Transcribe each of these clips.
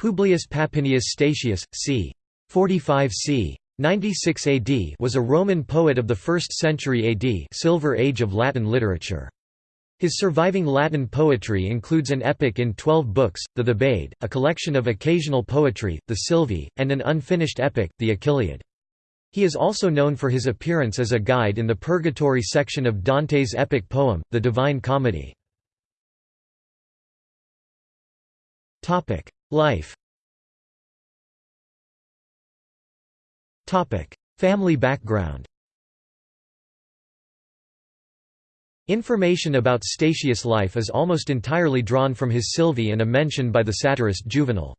Publius Papinius Statius, c. 45 c. 96 AD was a Roman poet of the 1st century AD Silver Age of Latin literature. His surviving Latin poetry includes an epic in twelve books, the Thebaid, a collection of occasional poetry, the Silvae, and an unfinished epic, the Achilleid. He is also known for his appearance as a guide in the Purgatory section of Dante's epic poem, the Divine Comedy. Life Family background Information about Statius' life is almost entirely drawn from his Silvae and a mention by the satirist Juvenal.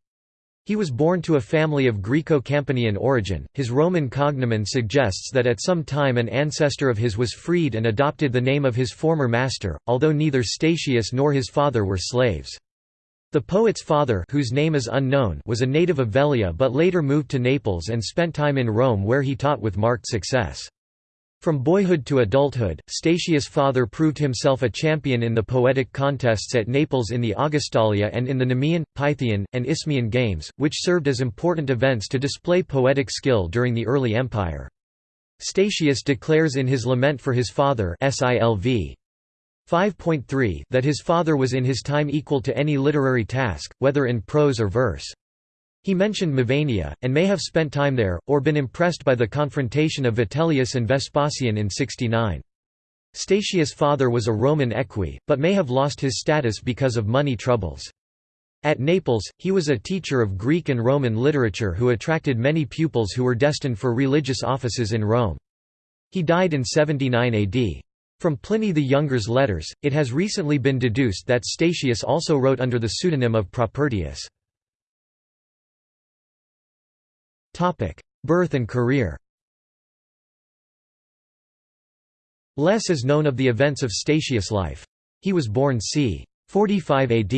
He was born to a family of Greco-Campanian origin. His Roman cognomen suggests that at some time an ancestor of his was freed and adopted the name of his former master, although neither Statius nor his father were slaves. The poet's father whose name is unknown was a native of Velia but later moved to Naples and spent time in Rome where he taught with marked success. From boyhood to adulthood, Statius' father proved himself a champion in the poetic contests at Naples in the Augustalia and in the Nemean, Pythian, and Isthmian games, which served as important events to display poetic skill during the early empire. Statius declares in his Lament for his father Silv. 5.3 that his father was in his time equal to any literary task, whether in prose or verse. He mentioned Mevania, and may have spent time there, or been impressed by the confrontation of Vitellius and Vespasian in 69. Statius' father was a Roman equi, but may have lost his status because of money troubles. At Naples, he was a teacher of Greek and Roman literature who attracted many pupils who were destined for religious offices in Rome. He died in 79 AD. From Pliny the Younger's letters, it has recently been deduced that Statius also wrote under the pseudonym of Propertius. Birth and career Less is known of the events of Statius' life. He was born c. 45 AD.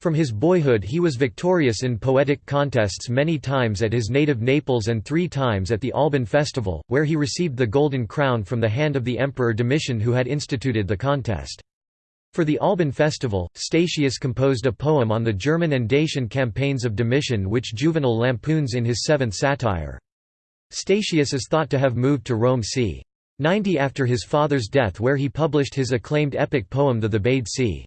From his boyhood he was victorious in poetic contests many times at his native Naples and three times at the Alban festival, where he received the Golden Crown from the hand of the Emperor Domitian who had instituted the contest. For the Alban festival, Statius composed a poem on the German and Dacian campaigns of Domitian which Juvenal lampoons in his seventh satire. Statius is thought to have moved to Rome c. 90 after his father's death where he published his acclaimed epic poem the Thebaid c.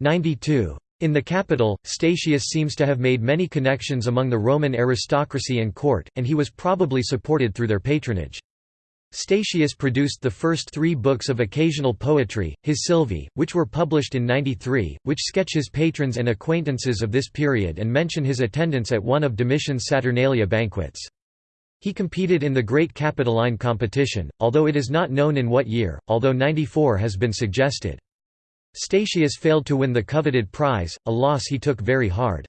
92. In the capital, Statius seems to have made many connections among the Roman aristocracy and court, and he was probably supported through their patronage. Statius produced the first three books of occasional poetry, his Silvae, which were published in 93, which sketch his patrons and acquaintances of this period and mention his attendance at one of Domitian's Saturnalia banquets. He competed in the Great Capitoline competition, although it is not known in what year, although 94 has been suggested. Statius failed to win the coveted prize, a loss he took very hard.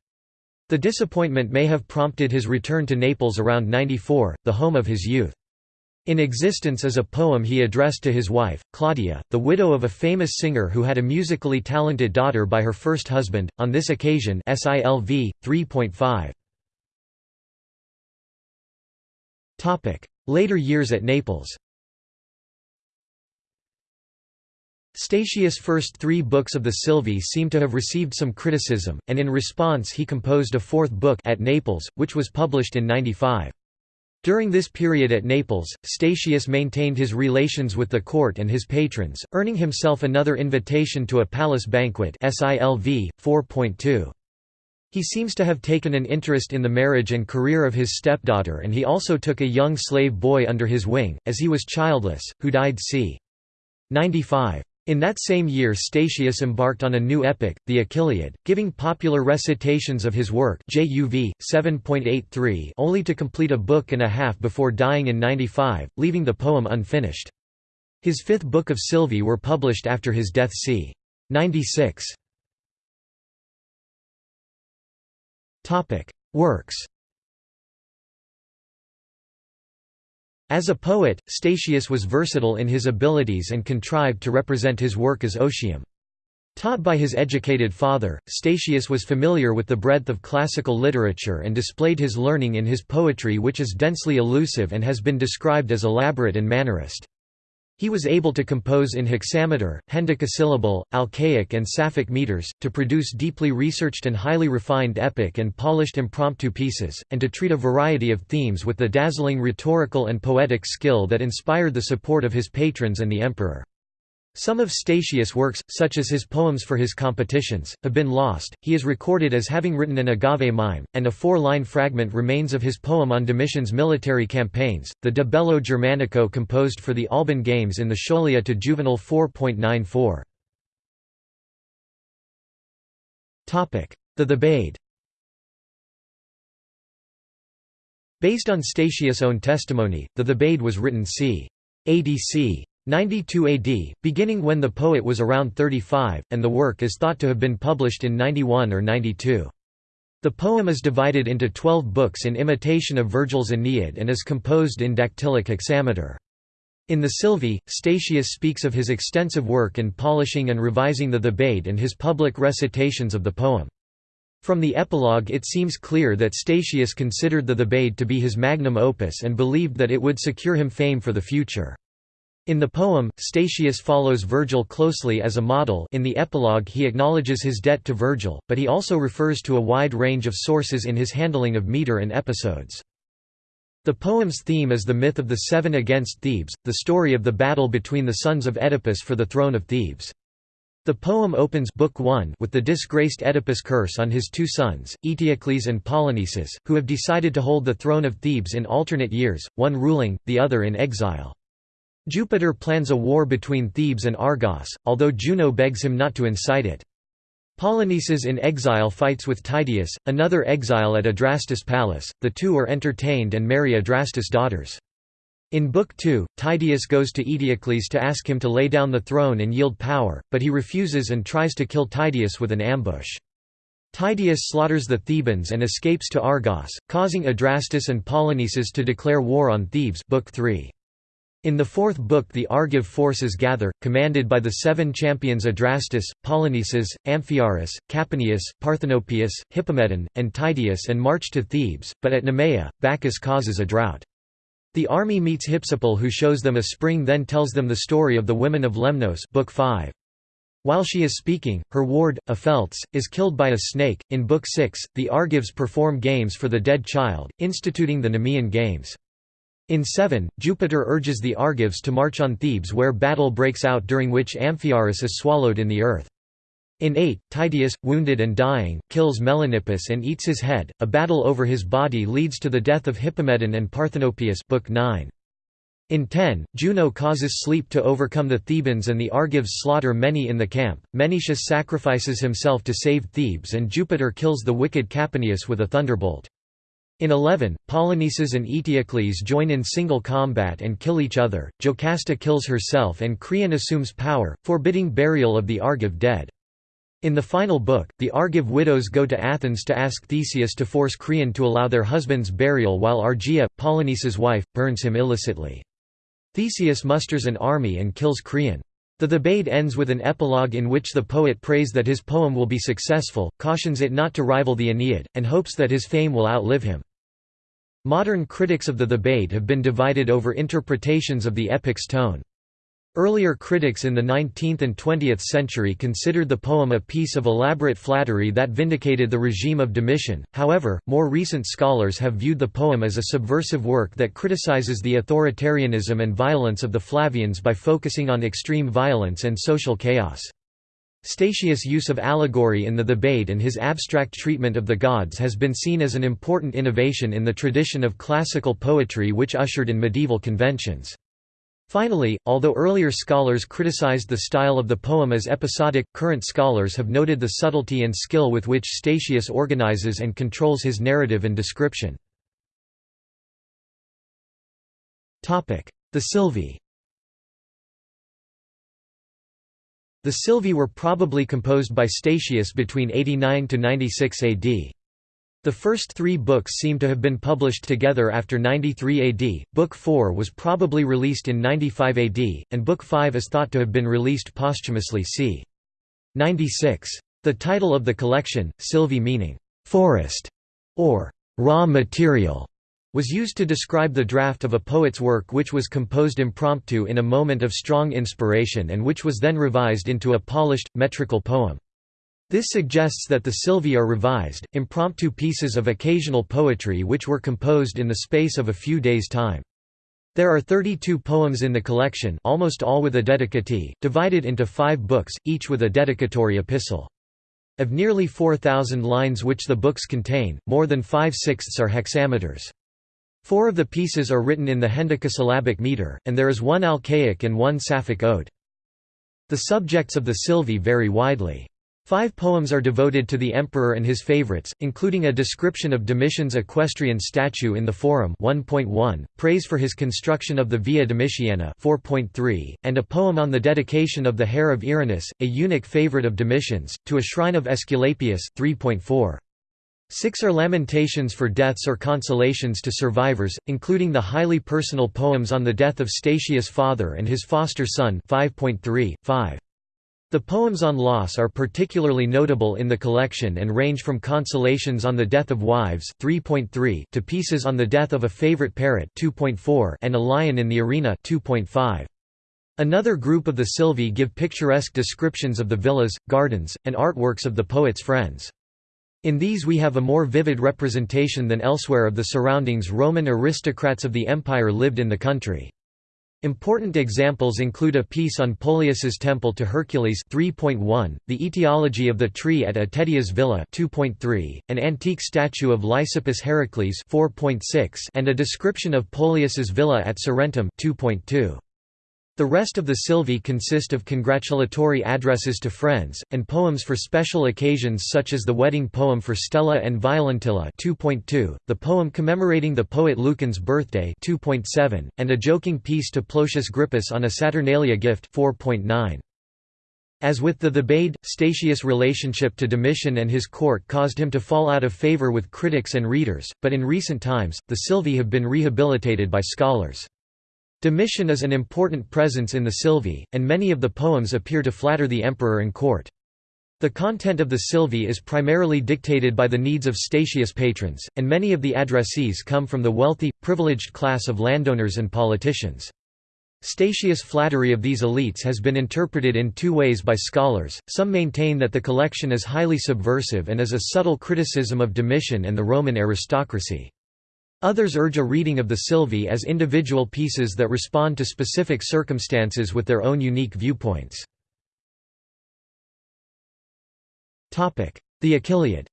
The disappointment may have prompted his return to Naples around 94, the home of his youth. In existence is a poem he addressed to his wife, Claudia, the widow of a famous singer who had a musically talented daughter by her first husband, on this occasion SILV, 3.5. Later years at Naples Statius' first three books of the Silvae seem to have received some criticism, and in response he composed a fourth book at Naples, which was published in 95. During this period at Naples, Statius maintained his relations with the court and his patrons, earning himself another invitation to a palace banquet SILV, 4.2. He seems to have taken an interest in the marriage and career of his stepdaughter and he also took a young slave boy under his wing, as he was childless, who died c. 95. In that same year Statius embarked on a new epic, the Achilleid, giving popular recitations of his work JUV, 7.83 only to complete a book and a half before dying in 95, leaving the poem unfinished. His fifth book of Silvae were published after his death c. 96. Works As a poet, Statius was versatile in his abilities and contrived to represent his work as Otium. Taught by his educated father, Statius was familiar with the breadth of classical literature and displayed his learning in his poetry which is densely elusive and has been described as elaborate and mannerist. He was able to compose in hexameter, hendecasyllable, alcaic and Sapphic meters, to produce deeply researched and highly refined epic and polished impromptu pieces, and to treat a variety of themes with the dazzling rhetorical and poetic skill that inspired the support of his patrons and the emperor. Some of Statius' works, such as his poems for his competitions, have been lost. He is recorded as having written an agave mime, and a four line fragment remains of his poem on Domitian's military campaigns, the De Bello Germanico composed for the Alban Games in the Scholia to Juvenal 4.94. The Thebaid Based on Statius' own testimony, the Thebaid was written c. ADC 92 AD, beginning when the poet was around 35, and the work is thought to have been published in 91 or 92. The poem is divided into twelve books in imitation of Virgil's Aeneid and is composed in dactylic hexameter. In the Silvae, Statius speaks of his extensive work in polishing and revising the Thebaid and his public recitations of the poem. From the epilogue it seems clear that Statius considered the Thebaid to be his magnum opus and believed that it would secure him fame for the future. In the poem, Statius follows Virgil closely as a model in the epilogue he acknowledges his debt to Virgil, but he also refers to a wide range of sources in his handling of meter and episodes. The poem's theme is the myth of the Seven against Thebes, the story of the battle between the sons of Oedipus for the throne of Thebes. The poem opens Book 1 with the disgraced Oedipus curse on his two sons, Eteocles and Polynices, who have decided to hold the throne of Thebes in alternate years, one ruling, the other in exile. Jupiter plans a war between Thebes and Argos, although Juno begs him not to incite it. Polynices in exile fights with Tydeus, another exile at Adrastus' palace, the two are entertained and marry Adrastus' daughters. In Book 2, Tydeus goes to Eteocles to ask him to lay down the throne and yield power, but he refuses and tries to kill Tydeus with an ambush. Tydeus slaughters the Thebans and escapes to Argos, causing Adrastus and Polynices to declare war on Thebes Book 3. In the fourth book the Argive forces gather, commanded by the seven champions Adrastus, Polynices, Amphiaraus, Capaneus, Parthenopaeus, Hippomedon, and Tydeus and march to Thebes, but at Nemea, Bacchus causes a drought. The army meets Hypsipyle who shows them a spring then tells them the story of the women of Lemnos book 5. While she is speaking, her ward, Opheltes, is killed by a snake. In Book 6, the Argives perform games for the dead child, instituting the Nemean Games. In 7, Jupiter urges the Argives to march on Thebes where battle breaks out during which Amphiaraus is swallowed in the earth. In 8, Tydeus, wounded and dying, kills Melanippus and eats his head. A battle over his body leads to the death of Hippomedon and Parthenopaeus book 9. In 10, Juno causes sleep to overcome the Thebans and the Argives slaughter many in the camp. Menetius sacrifices himself to save Thebes and Jupiter kills the wicked Capaneus with a thunderbolt. In 11, Polynices and Eteocles join in single combat and kill each other, Jocasta kills herself and Creon assumes power, forbidding burial of the Argive dead. In the final book, the Argive widows go to Athens to ask Theseus to force Creon to allow their husband's burial while Argia, Polynices' wife, burns him illicitly. Theseus musters an army and kills Creon. The Thebaid ends with an epilogue in which the poet prays that his poem will be successful, cautions it not to rival the Aeneid, and hopes that his fame will outlive him. Modern critics of the Thebaid have been divided over interpretations of the epic's tone. Earlier critics in the 19th and 20th century considered the poem a piece of elaborate flattery that vindicated the regime of Domitian, however, more recent scholars have viewed the poem as a subversive work that criticizes the authoritarianism and violence of the Flavians by focusing on extreme violence and social chaos. Statius' use of allegory in the Thebaid and his abstract treatment of the gods has been seen as an important innovation in the tradition of classical poetry which ushered in medieval conventions. Finally, although earlier scholars criticized the style of the poem as episodic, current scholars have noted the subtlety and skill with which Statius organizes and controls his narrative and description. The Silvae The Silvae were probably composed by Statius between 89 to 96 AD. The first three books seem to have been published together after 93 AD, Book 4 was probably released in 95 AD, and Book 5 is thought to have been released posthumously c. 96. The title of the collection, Silvae meaning, "'forest' or "'raw material' was used to describe the draft of a poet's work which was composed impromptu in a moment of strong inspiration and which was then revised into a polished, metrical poem. This suggests that the Sylvae are revised, impromptu pieces of occasional poetry which were composed in the space of a few days' time. There are 32 poems in the collection almost all with a dedicatee, divided into five books, each with a dedicatory epistle. Of nearly 4,000 lines which the books contain, more than five-sixths are hexameters. Four of the pieces are written in the hendecasyllabic meter, and there is one alcaic and one sapphic ode. The subjects of the Sylvae vary widely. Five poems are devoted to the emperor and his favorites, including a description of Domitian's equestrian statue in the Forum 1.1, praise for his construction of the Via Domitiana 4.3, and a poem on the dedication of the hair of Earinus, a eunuch favorite of Domitian's, to a shrine of Aesculapius 3.4. Six are lamentations for deaths or consolations to survivors, including the highly personal poems on the death of Statius' father and his foster son 5.3, 5. The poems on loss are particularly notable in the collection and range from consolations on the death of wives 3.3 to pieces on the death of a favorite parrot 2.4 and a lion in the arena 2.5. Another group of the Sylvae give picturesque descriptions of the villas, gardens, and artworks of the poet's friends. In these we have a more vivid representation than elsewhere of the surroundings Roman aristocrats of the empire lived in the country. Important examples include a piece on Pollius's temple to Hercules 3.1, the etiology of the tree at Atetia's villa 2.3, an antique statue of Lysippus Heracles 4.6, and a description of Pollius's villa at Sorrentum 2.2. The rest of the Sylvae consist of congratulatory addresses to friends, and poems for special occasions such as the wedding poem for Stella and Violentilla 2.2, the poem commemorating the poet Lucan's birthday 2.7, and a joking piece to Plotius Grypus on a Saturnalia gift 4.9. As with the Thebaid, Statius' relationship to Domitian and his court caused him to fall out of favour with critics and readers, but in recent times, the Sylvae have been rehabilitated by scholars. Domitian is an important presence in the Sylvae, and many of the poems appear to flatter the emperor and court. The content of the Sylvae is primarily dictated by the needs of Statius' patrons, and many of the addressees come from the wealthy, privileged class of landowners and politicians. Statius' flattery of these elites has been interpreted in two ways by scholars, some maintain that the collection is highly subversive and is a subtle criticism of Domitian and the Roman aristocracy. Others urge a reading of the Sylvae as individual pieces that respond to specific circumstances with their own unique viewpoints. The Achilleid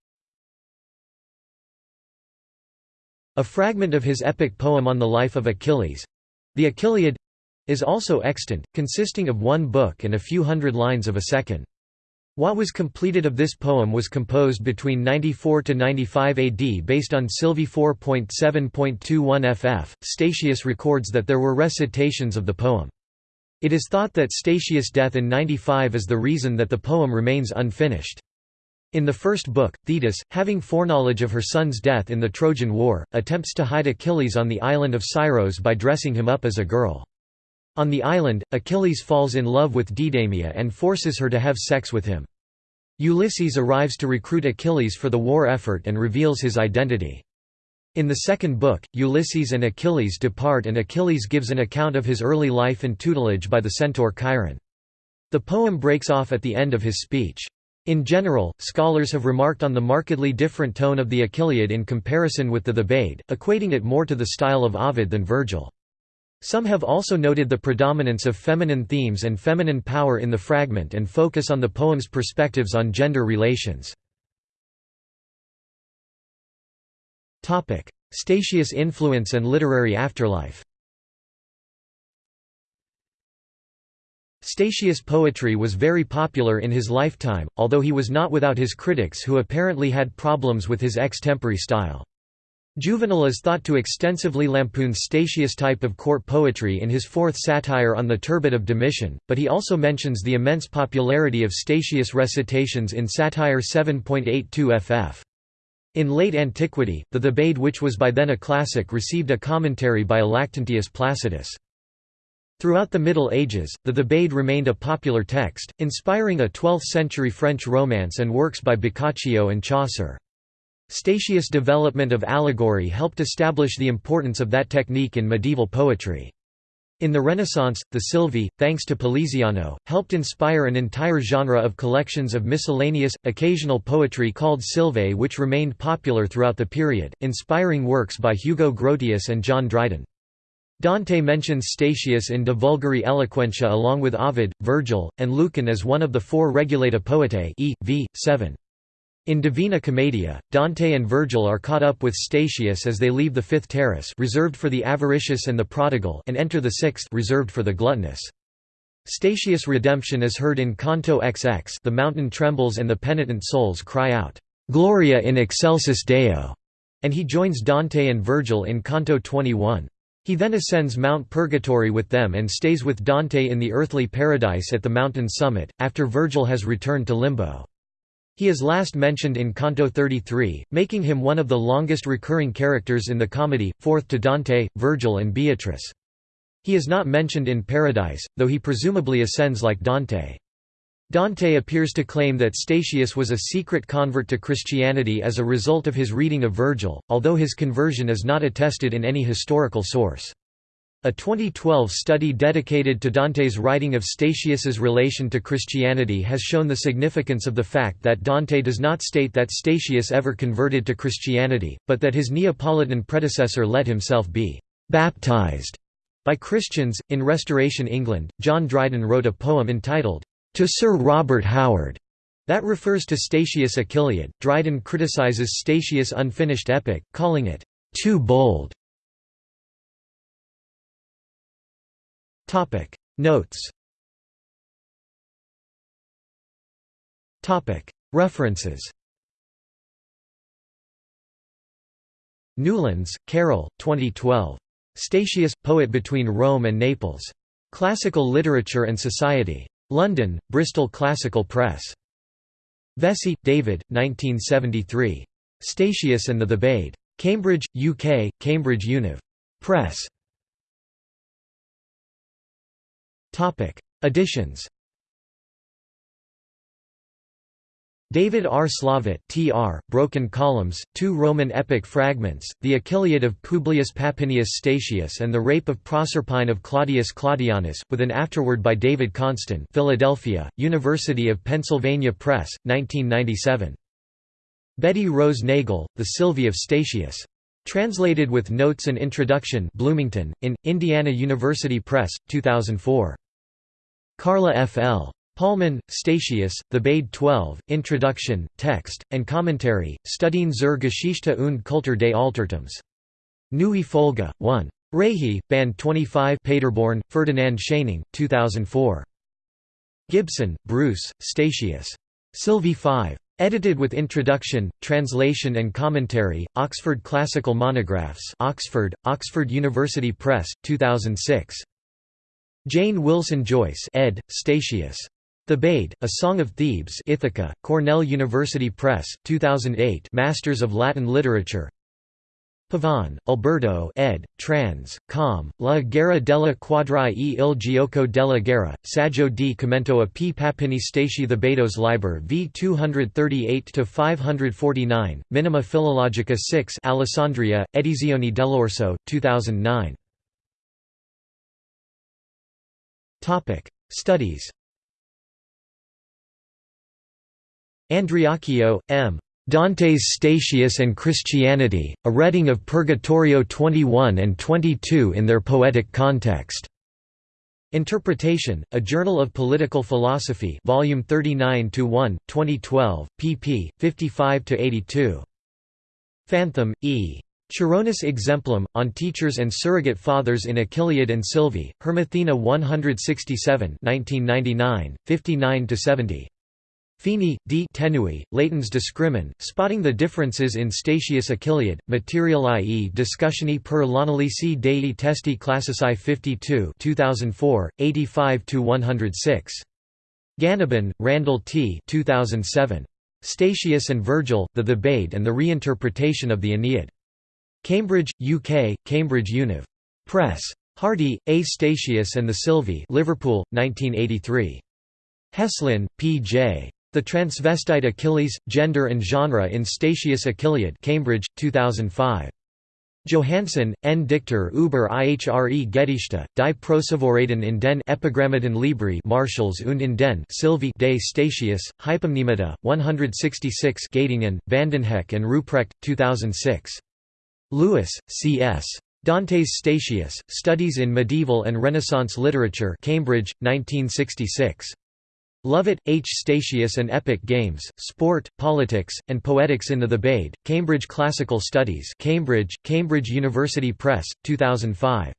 A fragment of his epic poem on the life of Achilles—the Achilleid—is also extant, consisting of one book and a few hundred lines of a second. What was completed of this poem was composed between 94 to 95 AD based on Sylvae 4.7.21 ff. Statius records that there were recitations of the poem. It is thought that Statius' death in 95 is the reason that the poem remains unfinished. In the first book, Thetis, having foreknowledge of her son's death in the Trojan War, attempts to hide Achilles on the island of Scyros by dressing him up as a girl. On the island, Achilles falls in love with Deidamia and forces her to have sex with him. Ulysses arrives to recruit Achilles for the war effort and reveals his identity. In the second book, Ulysses and Achilles depart and Achilles gives an account of his early life and tutelage by the centaur Chiron. The poem breaks off at the end of his speech. In general, scholars have remarked on the markedly different tone of the Achilleid in comparison with the Thebaid, equating it more to the style of Ovid than Virgil. Some have also noted the predominance of feminine themes and feminine power in the fragment and focus on the poem's perspectives on gender relations. Statius' influence and literary afterlife Statius' poetry was very popular in his lifetime, although he was not without his critics who apparently had problems with his extempore style. Juvenal is thought to extensively lampoon Statius' type of court poetry in his fourth satire on the turbot of Domitian, but he also mentions the immense popularity of Statius' recitations in Satire 7.82 ff. In late antiquity, the Thebaid which was by then a classic received a commentary by Lactantius Placidus. Throughout the Middle Ages, the Thebaid remained a popular text, inspiring a 12th-century French romance and works by Boccaccio and Chaucer. Statius' development of allegory helped establish the importance of that technique in medieval poetry. In the Renaissance, the Silvae, thanks to Poliziano, helped inspire an entire genre of collections of miscellaneous, occasional poetry called Silvae which remained popular throughout the period, inspiring works by Hugo Grotius and John Dryden. Dante mentions Statius in De Vulgari Eloquentia along with Ovid, Virgil, and Lucan as one of the four Regulata Poetae e. v. 7. In Divina Commedia, Dante and Virgil are caught up with Statius as they leave the fifth terrace reserved for the avaricious and the prodigal and enter the sixth reserved for the gluttonous. Statius' redemption is heard in Canto XX the mountain trembles and the penitent souls cry out, "'Gloria in excelsis Deo' and he joins Dante and Virgil in Canto 21. He then ascends Mount Purgatory with them and stays with Dante in the earthly paradise at the mountain summit, after Virgil has returned to Limbo. He is last mentioned in Canto 33, making him one of the longest recurring characters in the comedy, fourth to Dante, Virgil and Beatrice. He is not mentioned in Paradise, though he presumably ascends like Dante. Dante appears to claim that Statius was a secret convert to Christianity as a result of his reading of Virgil, although his conversion is not attested in any historical source. A 2012 study dedicated to Dante's writing of Statius's relation to Christianity has shown the significance of the fact that Dante does not state that Statius ever converted to Christianity, but that his Neapolitan predecessor let himself be baptized by Christians. In Restoration England, John Dryden wrote a poem entitled, To Sir Robert Howard, that refers to Statius Achilleid. Dryden criticizes Statius' unfinished epic, calling it too bold Topic Notes Topic References Newlands, Carol, 2012. Statius, Poet Between Rome and Naples. Classical Literature and Society. London, Bristol Classical Press. Vessey, David, 1973. Statius and the Thebaid. Cambridge, UK, Cambridge Univ. Press. Additions David R. Slavitt tr, Broken Columns, Two Roman Epic Fragments, The Achilleid of Publius Papinius Statius and the Rape of Proserpine of Claudius Claudianus, with an afterword by David Konstan Philadelphia, University of Pennsylvania Press, 1997. Betty Rose Nagle, The Silvae of Statius. Translated with Notes and Introduction Bloomington, in, Indiana University Press, 2004. Carla F. L. Pollmann, Statius, Thebaid 12, Introduction, Text, and Commentary, Studien zur Geschichte und Kultur des Altertums. Neue Folge, 1. Reihe, Band 25 Paderborn, Ferdinand Schöningh, 2004. Gibson, Bruce, Statius. Silvae 5. Edited with Introduction, Translation and Commentary, Oxford Classical Monographs Oxford, Oxford University Press, 2006. Jane Wilson Joyce ed. Statius. Thebaid, A Song of Thebes Ithaca, Cornell University Press, 2008 Masters of Latin Literature Pavan, Alberto ed., trans, com, La Guerra della Quadra e il Gioco della Guerra, Saggio di commento a P. Papini Stati Thebaidos Liber v 238–549, Minima Philologica 6 Alessandria, Edizioni dell'Orso, 2009 Studies Andriacchio, M. Dante's Statius and Christianity, a reading of Purgatorio 21 and 22 in their poetic context. Interpretation, A Journal of Political Philosophy Volume 39-1, 2012, pp. 55–82. Fantham, E. Chironis Exemplum, on Teachers and Surrogate Fathers in Achilleid and Silvae, Hermathena 167 59–70. Feeney, D. Tenui, Latens Discrimin, Spotting the Differences in Statius Achilleid, Material i.e. Discussioni per l'analisi dei testi classici 52 2004, 85–106. Ganiban, Randall T. 2007. Statius and Virgil, The Thebaid and the Reinterpretation of the Aeneid. Cambridge, UK, Cambridge Univ. Press. Hardy, A. Statius and the Silvae Liverpool, 1983. Heslin, P. J. The Transvestite Achilles, Gender and Genre in Statius Achilleid Cambridge, 2005. Johannsen, N. Dichter über ihre Gedichte, die Prosavorreden in den Epigrammaten Libri Martials und in den Silvae de Statius, Hypomnemata, 166 Göttingen, Vandenhoeck and Ruprecht, 2006. Lewis, C. S. Dantes Statius, Studies in Medieval and Renaissance Literature Cambridge, 1966. Lovatt, H. Statius and Epic Games, Sport, Politics, and Poetics in the Thebaid, Cambridge Classical Studies Cambridge, Cambridge University Press, 2005.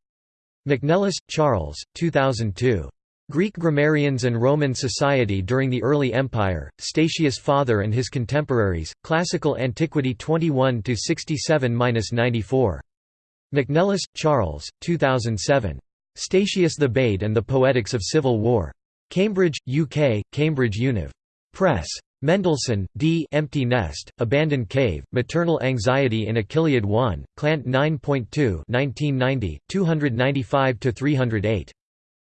McNellis, Charles, 2002. Greek Grammarians and Roman Society during the Early Empire, Statius' Father and His Contemporaries, Classical Antiquity 21–67–94. McNellis, Charles, 2007. Statius Thebaid and the Poetics of Civil War. Cambridge, UK, Cambridge Univ. Press. Mendelsohn, D. Empty Nest, Abandoned Cave, Maternal Anxiety in Achilleid 1, Clant 9.2 1990, 295–308.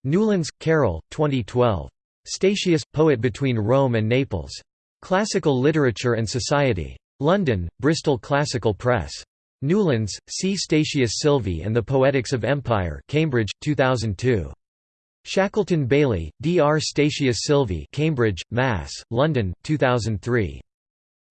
Newlands, Carol, 2012. Statius, Poet Between Rome and Naples. Classical Literature and Society. London, Bristol Classical Press. Newlands, C. Statius Silvae and the Poetics of Empire Cambridge, 2002. Shackleton Bailey, D. R. Statius Silvae Cambridge, Mass., London, 2003.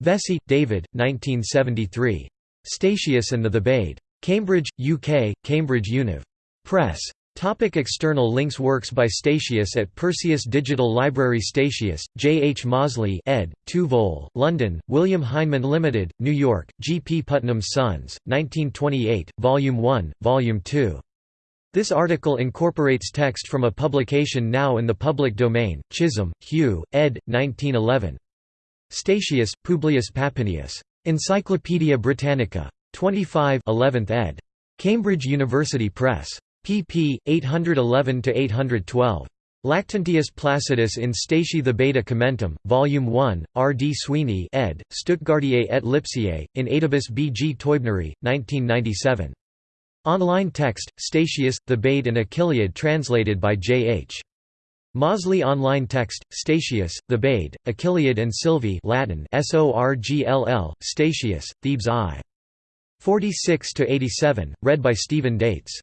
Vessey, David, 1973. Statius and the Thebaid. Cambridge, UK, Cambridge Univ. Press. Topic external links Works by Statius at Perseus Digital Library Statius, J. H. Mozley ed., 2 vol., London, William Heinemann Limited, New York, G. P. Putnam's Sons, 1928, Volume 1, Volume 2. This article incorporates text from a publication now in the public domain, Chisholm, Hugh, ed. 1911. Statius, Publius Papinius. Encyclopædia Britannica. 25 11th ed. Cambridge University Press pp. 811–812. Lactantius Placidus in Stati the Beta Commentum, Volume 1, R. D. Sweeney ed., Stuttgartier et Lipsiae, in aedibus B. G. Teubneri, 1997. Online text, Statius, Thebaid and Achilleid translated by J. H. Mozley online text, Statius, Thebaid, Achilleid and Silvae Latin S-O-R-G-L-L, Statius, Thebes I. 46–87, read by Stephen Dates